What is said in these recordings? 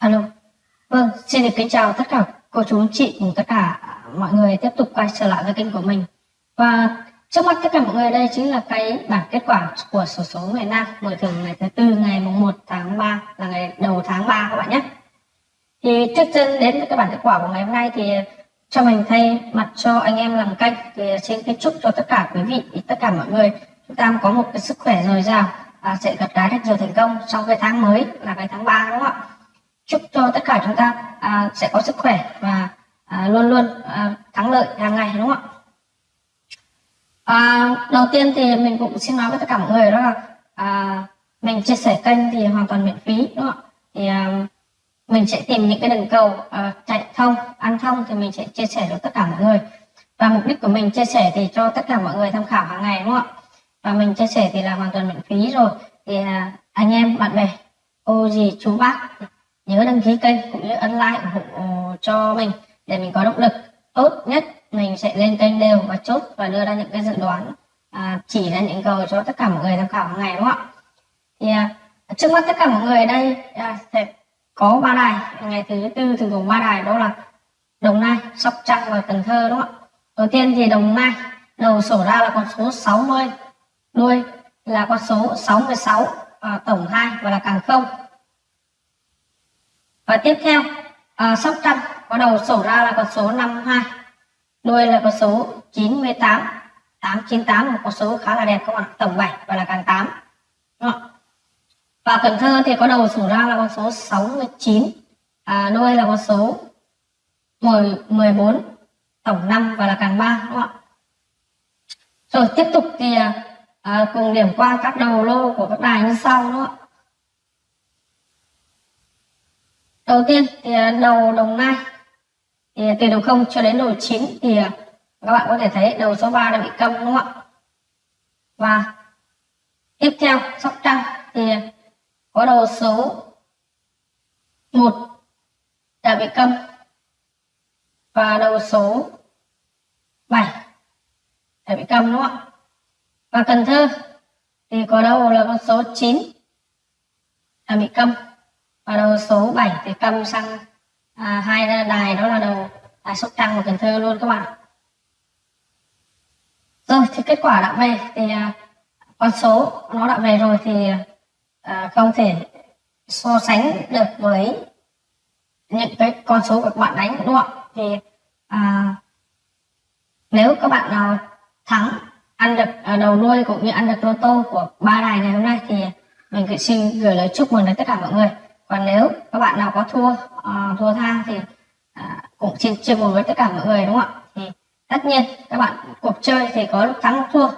Alo. Vâng, xin được kính chào tất cả cô chú anh chị cùng tất cả mọi người tiếp tục quay trở lại với kênh của mình. Và trước mắt tất cả mọi người đây chính là cái bảng kết quả của sổ số ngày Nam mở thưởng ngày thứ tư ngày mùng 1 tháng 3 là ngày đầu tháng 3 các bạn nhé. Thì trước chân đến với cái bảng kết quả của ngày hôm nay thì cho mình thay mặt cho anh em làm kênh thì xin kính chúc cho tất cả quý vị tất cả mọi người chúng ta có một cái sức khỏe dồi dào à, sẽ gặt hái được nhiều thành công trong cái tháng mới là cái tháng 3 đúng không ạ? Chúc cho tất cả chúng ta à, sẽ có sức khỏe và à, luôn luôn à, thắng lợi hàng ngày đúng không ạ? À, đầu tiên thì mình cũng xin nói với tất cả mọi người đó là à, mình chia sẻ kênh thì hoàn toàn miễn phí đúng không ạ? Thì à, mình sẽ tìm những cái đường cầu à, chạy thông ăn thông thì mình sẽ chia sẻ cho tất cả mọi người. Và mục đích của mình chia sẻ thì cho tất cả mọi người tham khảo hàng ngày đúng không ạ? Và mình chia sẻ thì là hoàn toàn miễn phí rồi. Thì à, anh em bạn bè cô dì chú bác nhớ đăng ký kênh cũng như ấn like ủng hộ ờ, cho mình để mình có động lực. Tốt nhất mình sẽ lên kênh đều và chốt và đưa ra những cái dự đoán à, chỉ ra những cầu cho tất cả mọi người tham khảo hàng ngày đúng không ạ? Thì à, trước mắt tất cả mọi người đây à, sẽ có ba đài. Ngày thứ tư thường gồm ba đài đó là đồng nai sóc trăng và cần thơ đúng không ạ? Đầu tiên thì đồng nai đầu sổ ra là con số 60 đuôi là con số 66 à, tổng 2 và là càng không và tiếp theo à, sóc trăng. Có đầu sổ ra là con số 52 đuôi là con số 98 898 một con số khá là đẹp các bạn tổng 7 và là càng 8 và Cần Thơ thì có đầu sổ ra là con số 69 à, đuôi là con số 10, 14 tổng 5 và là càng 3 đúng không ạ? Rồi tiếp tục thì à, à, cùng điểm qua các đầu lô của các đài như sau đúng không ạ? Đầu tiên thì à, đầu đồng nai. Thì từ đầu không cho đến đầu 9 thì à, các bạn có thể thấy đầu số 3 đã bị câm, đúng không ạ? Và tiếp theo, sóc trăng thì có đầu số 1 đã bị câm và đầu số 7 đã bị câm, đúng không ạ? Và Cần Thơ thì có đầu là con số 9 đã bị câm và đầu số 7 thì cầm sang à, hai đài đó là đầu đài Sóc Trăng và Cần Thơ luôn các bạn. Rồi thì kết quả đã về thì à, con số nó đã về rồi thì à, không thể so sánh được với những cái con số của các bạn đánh đúng không thì à, nếu các bạn nào thắng ăn được à, đầu đuôi cũng như ăn được lô tô của ba đài ngày hôm nay thì mình xin gửi lời chúc mừng đến tất cả mọi người còn nếu các bạn nào có thua uh, thua tha thì uh, cũng xin chia buồn với tất cả mọi người đúng không ạ? Thì tất nhiên các bạn cuộc chơi thì có lúc thắng lúc thua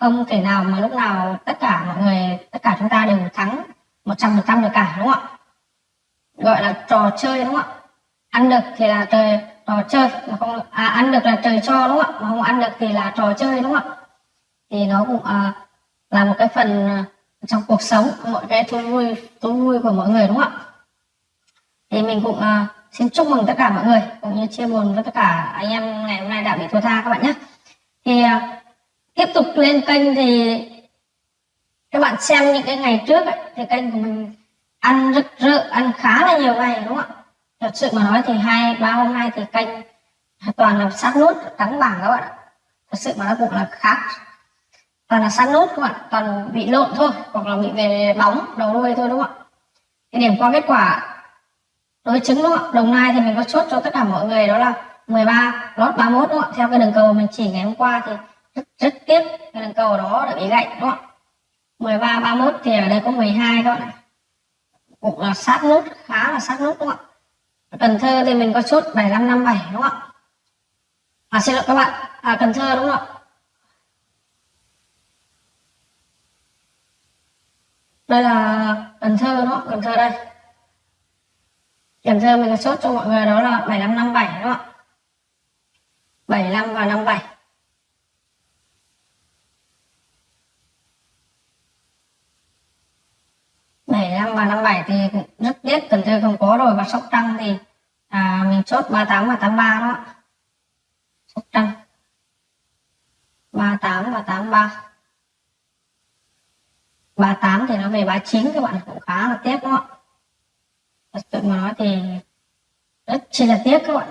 không thể nào mà lúc nào tất cả mọi người tất cả chúng ta đều thắng một trăm phần trăm được cả đúng không ạ? Gọi là trò chơi đúng không ạ? Ăn được thì là trời trò chơi mà không à, ăn được là trời cho đúng không ạ? Mà không ăn được thì là trò chơi đúng không ạ? Thì nó cũng à, là một cái phần à, trong cuộc sống mọi cái thú vui thú vui của mọi người đúng không ạ? Thì mình cũng uh, xin chúc mừng tất cả mọi người cũng như chia buồn với tất cả anh em ngày hôm nay đã bị thua tha các bạn nhé. Thì uh, tiếp tục lên kênh thì các bạn xem những cái ngày trước ấy, thì kênh của mình ăn rực rỡ ăn khá là nhiều ngày đúng không ạ? Thật sự mà nói thì hai ba hôm nay thì kênh toàn là sát nút trắng bảng các bạn thật sự mà nó cũng là khác toàn là sát nút các bạn toàn bị lộn thôi hoặc là bị về bóng đầu đuôi thôi đúng không ạ? Cái điểm qua kết quả đối chứng đúng không ạ? Đồng nai thì mình có chốt cho tất cả mọi người đó là 13 lót 31 đúng không ạ? Theo cái đường cầu mình chỉ ngày hôm qua thì rất, rất tiếc cái đường cầu đó đã bị gãy đúng không ạ? 13 31 thì ở đây có 12 các bạn cũng là sát nút khá là sát nút đúng không ạ? Cần Thơ thì mình có chốt 7557 đúng không ạ? À xin lỗi các bạn. À, Cần Thơ đúng không ạ? Đây là Cần Thơ đó Cần Thơ đây. Cần Thơ mình có chốt cho mọi người đó là 7557 đúng không ạ. 75 và 57 75 và 57 thì rất tiếc Cần Thơ không có rồi và Sóc Trăng thì à, mình chốt 38 và 83 đó Sóc Trăng. 38 và 83 38 thì nó về 39 các bạn cũng khá là tiếc đó. Thật sự mà nói thì rất chi là tiếc các bạn.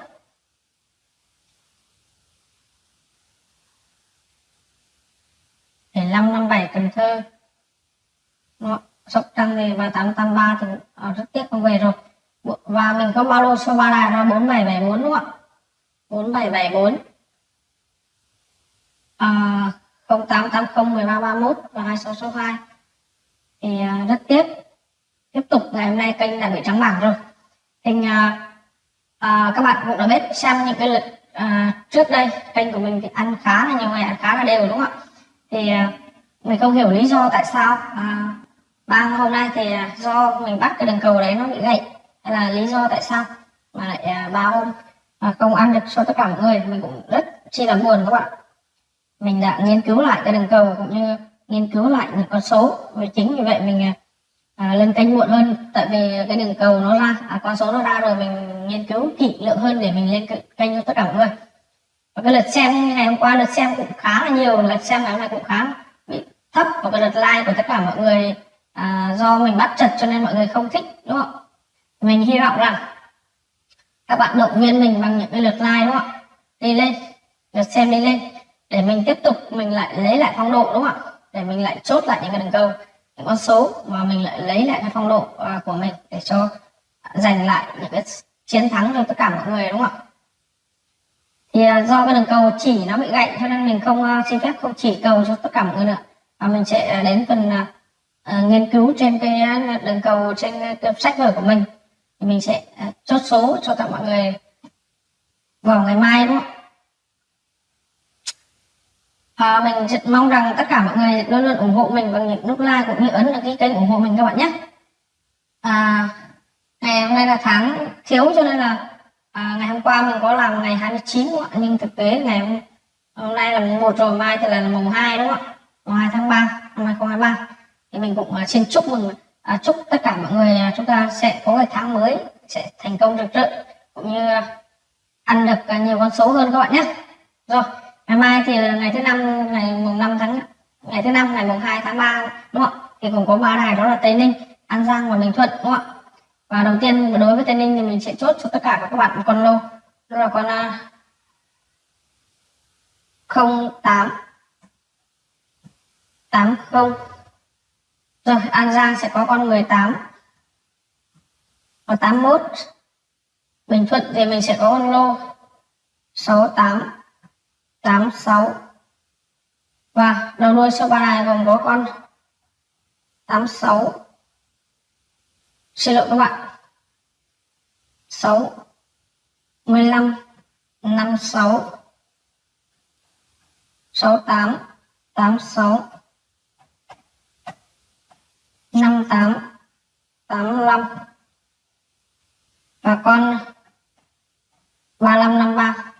Để năm năm bảy Cần Thơ. Nó Sóc Trăng thì và tám tám ba thì à, rất tiếc không về rồi. Và mình có bao lô số ba đài là bốn bảy bảy bốn đúng không ạ? Bốn bảy bảy bốn. À, không tám tám không mười ba ba mốt và hai sáu số hai thì à, rất tiếc. Tiếp tục ngày hôm nay kênh đã bị trắng bảng rồi. Thì uh, uh, à, à, các bạn cũng đã biết xem những cái lịch uh, trước đây kênh của mình thì ăn khá là nhiều ngày ăn khá là đều đúng không ạ? Thì uh, mình không hiểu lý do tại sao à, ba hôm nay thì uh, do mình bắt cái đường cầu đấy nó bị gãy hay là lý do tại sao mà lại à, ba hôm uh, không ăn được cho tất cả mọi người mình cũng rất chi là buồn các bạn mình đã nghiên cứu lại cái đường cầu cũng như nghiên cứu lại những con số. Vì chính vì vậy mình à, à, lên kênh muộn hơn. Tại vì cái đường cầu nó ra à, con số nó ra rồi mình nghiên cứu kỹ lượng hơn để mình lên kênh cho tất cả mọi người. Và cái lượt xem ngày hôm qua lượt xem cũng khá là nhiều. Lượt xem ngày hôm nay cũng khá bị thấp. Và cái lượt like của tất cả mọi người à, do mình bắt chật cho nên mọi người không thích đúng không mình hy vọng rằng các bạn động viên mình bằng những cái lượt like đúng không ạ? Đi lên lượt xem đi lên. Để mình tiếp tục mình lại lấy lại phong độ đúng không ạ? Để mình lại chốt lại những cái đường câu những con số và mình lại lấy lại cái phong độ uh, của mình để cho giành lại những cái chiến thắng cho tất cả mọi người đúng không ạ? Thì uh, do cái đường cầu chỉ nó bị gãy cho nên mình không uh, xin phép không chỉ cầu cho tất cả mọi người nữa và mình sẽ đến phần uh, nghiên cứu trên cái đường cầu trên cái sách vở của mình. Thì mình sẽ uh, chốt số cho các mọi người vào ngày mai đúng không à, mình mong rằng tất cả mọi người luôn luôn ủng hộ mình bằng những nút like cũng như ấn đăng ký kênh ủng hộ mình các bạn nhé. À, ngày hôm nay là tháng thiếu cho nên là à, ngày hôm qua mình có làm ngày 29 đúng không ạ? Nhưng thực tế ngày hôm, hôm nay là mùng 1 rồi mai thì là mùng 2 đúng không ạ? Mùng 2 tháng 3 năm 2023 thì mình cũng xin chúc mừng à, chúc tất cả mọi người chúng ta sẽ có cái tháng mới sẽ thành công rực rỡ cũng như ăn được nhiều con số hơn các bạn nhé. Rồi ngày mai thì ngày thứ năm, ngày mùng 5 tháng, ngày thứ năm, ngày mùng 2 tháng 3 đúng không ạ? Thì cũng có ba đài, đó là tây ninh, an giang và bình thuận, đúng không ạ? Và đầu tiên đối với tây ninh thì mình sẽ chốt cho tất cả các bạn một con lô, đó là con à, không tám tám không. Rồi, an giang sẽ có con 18 và 81 bình thuận thì mình sẽ có con lô 68 86 và đầu đuôi số ba này gồm có con 86 xin lỗi các bạn. 6 15 56 68 86 58 85 và con 3553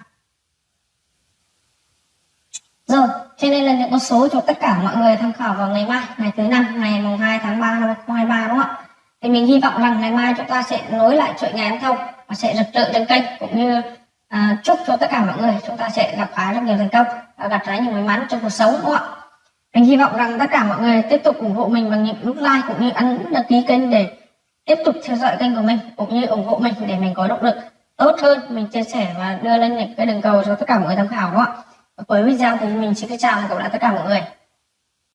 Cho nên là những con số cho tất cả mọi người tham khảo vào ngày mai, ngày thứ năm, ngày mùng 2 tháng 3 năm 2023 đúng không ạ? Thì mình hy vọng rằng ngày mai chúng ta sẽ nối lại chuỗi ngày ăn thông và sẽ rực rỡ trên kênh cũng như à, chúc cho tất cả mọi người chúng ta sẽ gặp khá rất nhiều thành công và gặp trái nhiều may mắn trong cuộc sống đúng không ạ? Mình hy vọng rằng tất cả mọi người tiếp tục ủng hộ mình bằng những nút like cũng như ấn đăng ký kênh để tiếp tục theo dõi kênh của mình cũng như ủng hộ mình để mình có động lực tốt hơn mình chia sẻ và đưa lên những cái đường cầu cho tất cả mọi người tham khảo đúng không ạ? Cuối video thì mình xin chào và gặp lại tất cả mọi người.